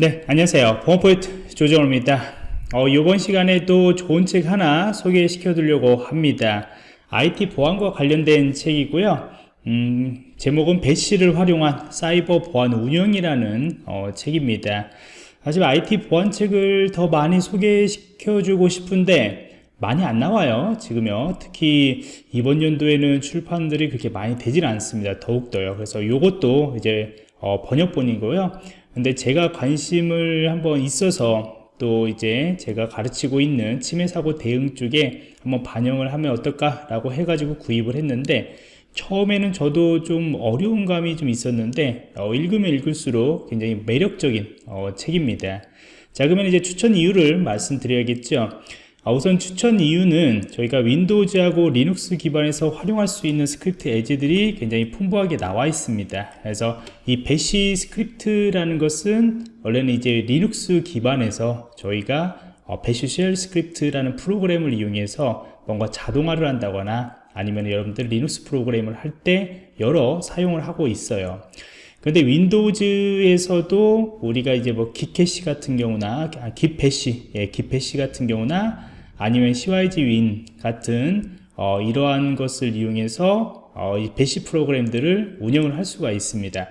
네 안녕하세요. 보안포인트 조정호입니다. 어, 이번 시간에도 좋은 책 하나 소개시켜 드리려고 합니다. IT 보안과 관련된 책이고요. 음, 제목은 배시를 활용한 사이버 보안 운영이라는 어, 책입니다. 하지만 IT 보안 책을 더 많이 소개시켜 주고 싶은데 많이 안 나와요 지금요. 특히 이번 연도에는 출판들이 그렇게 많이 되질 않습니다 더욱더요. 그래서 이것도 이제 어, 번역본이고요. 근데 제가 관심을 한번 있어서 또 이제 제가 가르치고 있는 침해 사고 대응 쪽에 한번 반영을 하면 어떨까 라고 해가지고 구입을 했는데 처음에는 저도 좀 어려운 감이 좀 있었는데 어, 읽으면 읽을수록 굉장히 매력적인 어, 책입니다. 자 그러면 이제 추천 이유를 말씀드려야겠죠. 아, 우선 추천 이유는 저희가 Windows하고 Linux 기반에서 활용할 수 있는 스크립트 예제들이 굉장히 풍부하게 나와 있습니다. 그래서 이 Bash 스크립트라는 것은 원래는 이제 리눅스 기반에서 저희가 어, Bash shell 스크립트라는 프로그램을 이용해서 뭔가 자동화를 한다거나 아니면 여러분들 리눅스 프로그램을 할 때 여러 사용을 하고 있어요. 근데 Windows에서도 우리가 이제 뭐 Git Bash 같은 경우나 아, Git Bash 예, Git Bash 같은 경우나 아니면 Cygwin 같은 어, 이러한 것을 이용해서 어, 이 Bash 프로그램들을 운영을 할 수가 있습니다.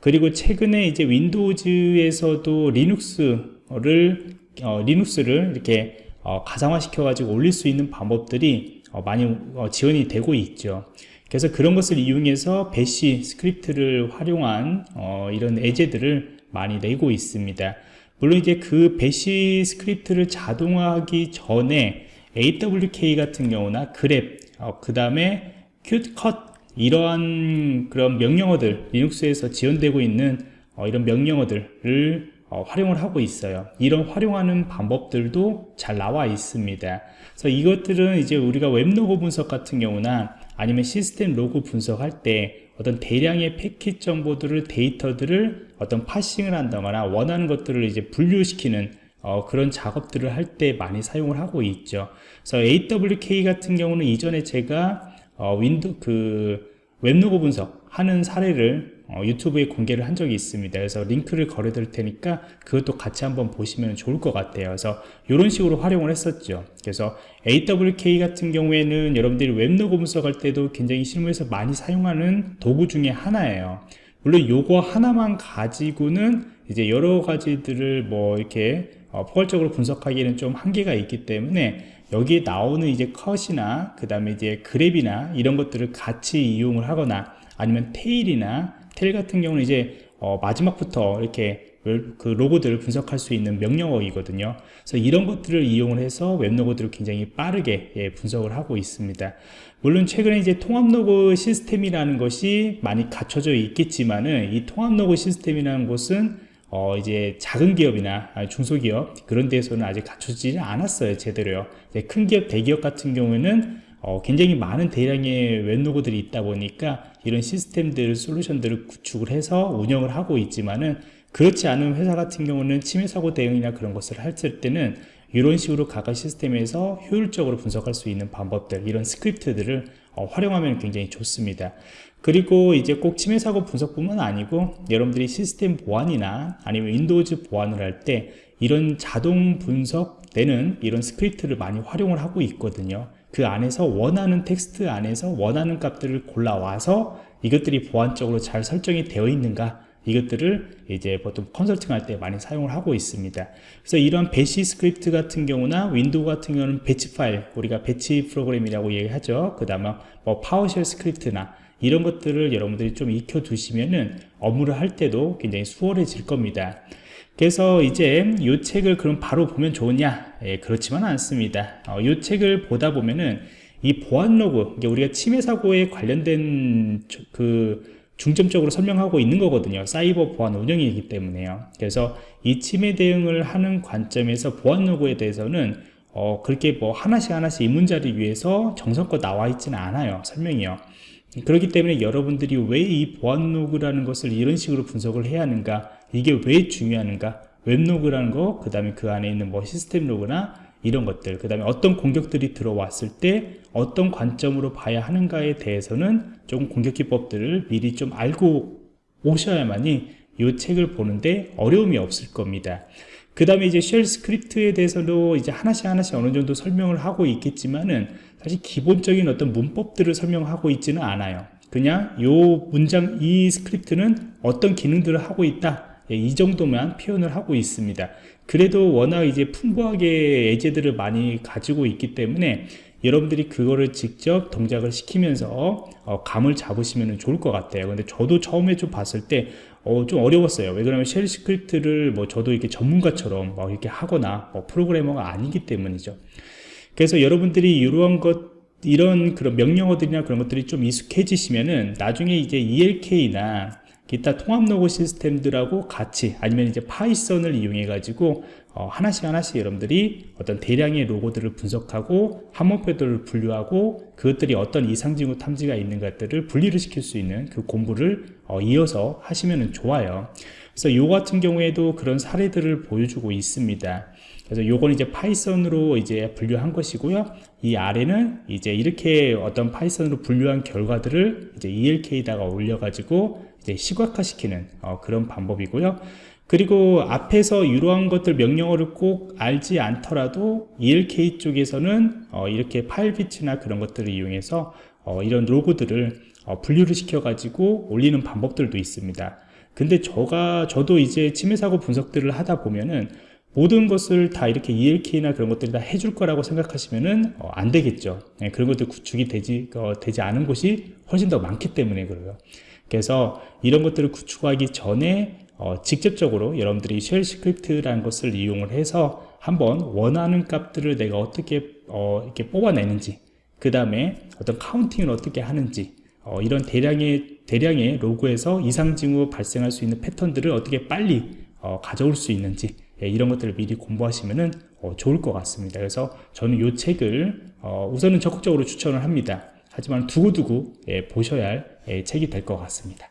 그리고 최근에 이제 Windows에서도 Linux를 어, Linux를 이렇게 어, 가상화 시켜 가지고 올릴 수 있는 방법들이 어, 많이 어, 지원이 되고 있죠. 그래서 그런 것을 이용해서 Bash 스크립트를 활용한 이런 예제들을 많이 내고 있습니다. 물론 이제 그 Bash 스크립트를 자동화하기 전에 AWK 같은 경우나 grep, 어, 그 다음에 큐컷 이러한 그런 명령어들 Linux에서 지원되고 있는 어, 이런 명령어들을 어, 활용을 하고 있어요. 이런 활용하는 방법들도 잘 나와 있습니다. 그래서 이것들은 이제 우리가 web log 분석 같은 경우나 아니면 시스템 로그 분석할 때 어떤 대량의 패킷 정보들을 데이터들을 어떤 parsing을 한다거나 원하는 것들을 이제 분류시키는 어, 그런 작업들을 할 때 많이 사용을 하고 있죠. 그래서 AWK 같은 경우는 이전에 제가 어, 윈도 그 web log 분석 하는 사례를 어, YouTube에 공개를 한 적이 있습니다. 그래서 링크를 걸어 드릴 테니까 그것도 같이 한번 보시면 좋을 것 같아요. 그래서 이런 식으로 활용을 했었죠. 그래서 AWK 같은 경우에는 여러분들이 웹로그 분석할 때도 굉장히 실무에서 많이 사용하는 도구 중에 하나예요. 물론 요거 하나만 가지고는 이제 여러 가지들을 뭐 이렇게 어, 포괄적으로 분석하기에는 좀 한계가 있기 때문에 여기에 나오는 이제 컷이나 그 다음에 이제 그랩이나 이런 것들을 같이 이용을 하거나 아니면 테일이나 텔 같은 경우는 이제 어 마지막부터 이렇게 그 로고들을 분석할 수 있는 명령어이거든요. 그래서 이런 것들을 이용을 해서 웹로고들을 굉장히 빠르게 예, 분석을 하고 있습니다. 물론 최근에 이제 통합로그 시스템이라는 것이 많이 갖춰져 있겠지만은 이 통합로그 시스템이라는 것은 어 이제 작은 기업이나 중소기업 그런 데서는 아직 갖춰지지 않았어요 제대로요. 큰 기업 대기업 같은 경우에는 어, 굉장히 많은 대량의 웹로그들이 있다 보니까 이런 시스템들, 솔루션들을 구축을 해서 운영을 하고 있지만은 그렇지 않은 회사 같은 경우는 침해 사고 대응이나 그런 것을 할 때는 이런 식으로 각각 시스템에서 효율적으로 분석할 수 있는 방법들, 이런 스크립트들을 어, 활용하면 굉장히 좋습니다. 그리고 이제 꼭 침해 사고 분석뿐만 아니고 여러분들이 시스템 보안이나 아니면 Windows 보안을 할 때 이런 자동 분석 되는 이런 스크립트를 많이 활용을 하고 있거든요. 그 안에서 원하는 텍스트 안에서 원하는 값들을 골라와서 이것들이 보안적으로 잘 설정이 되어 있는가? 이것들을 이제 보통 컨설팅 할 때 많이 사용을 하고 있습니다. 그래서 이런 Bash 스크립트 같은 경우나 Window 같은 경우는 batch 파일 우리가 batch 프로그램이라고 얘기하죠. 그 다음에 뭐 PowerShell 스크립트나 이런 것들을 여러분들이 좀 익혀 두시면은 업무를 할 때도 굉장히 수월해질 겁니다 그래서 이제 이 책을 그럼 바로 보면 좋으냐? 예, 그렇지만 않습니다. 어, 이 책을 보다 보면은 이 보안 로그 우리가 침해 사고에 관련된 그 중점적으로 설명하고 있는 거거든요. 사이버 보안 운영이기 때문에요. 그래서 이 침해 대응을 하는 관점에서 보안 log에 대해서는 어, 그렇게 뭐 하나씩 하나씩 이 문제를 위해서 정성껏 나와 있지는 않아요. 설명이요. 그렇기 때문에 여러분들이 왜 이 보안 log라는 것을 이런 식으로 분석을 해야 하는가 이게 왜 중요한가 web log라는 거, 그 다음에 그 안에 있는 뭐 시스템 log나 이런 것들, 그 다음에 어떤 공격들이 들어왔을 때 어떤 관점으로 봐야 하는가에 대해서는 조금 공격 기법들을 미리 좀 알고 오셔야만이 이 책을 보는데 어려움이 없을 겁니다. 그 다음에 이제 shell 스크립트에 대해서도 이제 하나씩 하나씩 어느 정도 설명을 하고 있겠지만은 사실 기본적인 어떤 문법들을 설명하고 있지는 않아요. 그냥 요 문장, 이 스크립트는 어떤 기능들을 하고 있다. 예, 이 정도만 표현을 하고 있습니다. 그래도 워낙 이제 풍부하게 예제들을 많이 가지고 있기 때문에 여러분들이 그거를 직접 동작을 시키면서 어, 감을 잡으시면 좋을 것 같아요. 근데 저도 처음에 좀 봤을 때 어, 좀 어려웠어요. 왜 그러면 shell 스크립트를 뭐 저도 이렇게 전문가처럼 막 이렇게 하거나 뭐 프로그래머가 아니기 때문이죠. 그래서 여러분들이 이러한 것 이런 그런 명령어들이나 그런 것들이 좀 익숙해지시면은 나중에 이제 ELK나 기타 통합 로고 시스템들하고 같이 아니면 이제 Python을 이용해 가지고 어, 하나씩 하나씩 여러분들이 어떤 대량의 log들을 분석하고 항목들을 분류하고 그것들이 어떤 이상징후 탐지가 있는 것들을 분리를 시킬 수 있는 그 공부를 어, 이어서 하시면 좋아요 그래서 요 같은 경우에도 그런 사례들을 보여주고 있습니다 그래서 요건 이제 Python으로 이제 분류한 것이고요. 이 아래는 이제 이렇게 어떤 Python으로 분류한 결과들을 이제 ELK에다가 올려가지고 이제 시각화시키는 어, 그런 방법이고요. 그리고 앞에서 이러한 것들 명령어를 꼭 알지 않더라도 ELK 쪽에서는 어, 이렇게 Filebeat나 그런 것들을 이용해서 어, 이런 log들을 어, 분류를 시켜 가지고 올리는 방법들도 있습니다. 근데 저가 저도 이제 침해 사고 분석들을 하다 보면은 모든 것을 다 이렇게 ELK나 그런 것들이 다 해줄 거라고 생각하시면은 어, 안 되겠죠. 네, 그런 것들 구축이 되지 어, 되지 않은 곳이 훨씬 더 많기 때문에 그래요. 그래서 이런 것들을 구축하기 전에 어, 직접적으로 여러분들이 shell 스크립트라는 것을 이용을 해서 한번 원하는 값들을 내가 어떻게 어, 이렇게 뽑아내는지 그 다음에 어떤 카운팅을 어떻게 하는지 어, 이런 대량의 대량의 로그에서 이상 징후 발생할 수 있는 패턴들을 어떻게 빨리 어, 가져올 수 있는지 예, 이런 것들을 미리 공부하시면 어, 좋을 것 같습니다. 그래서 저는 이 책을 어, 우선은 적극적으로 추천을 합니다. 하지만 두고두고 예, 보셔야 할 예, 책이 될 것 같습니다.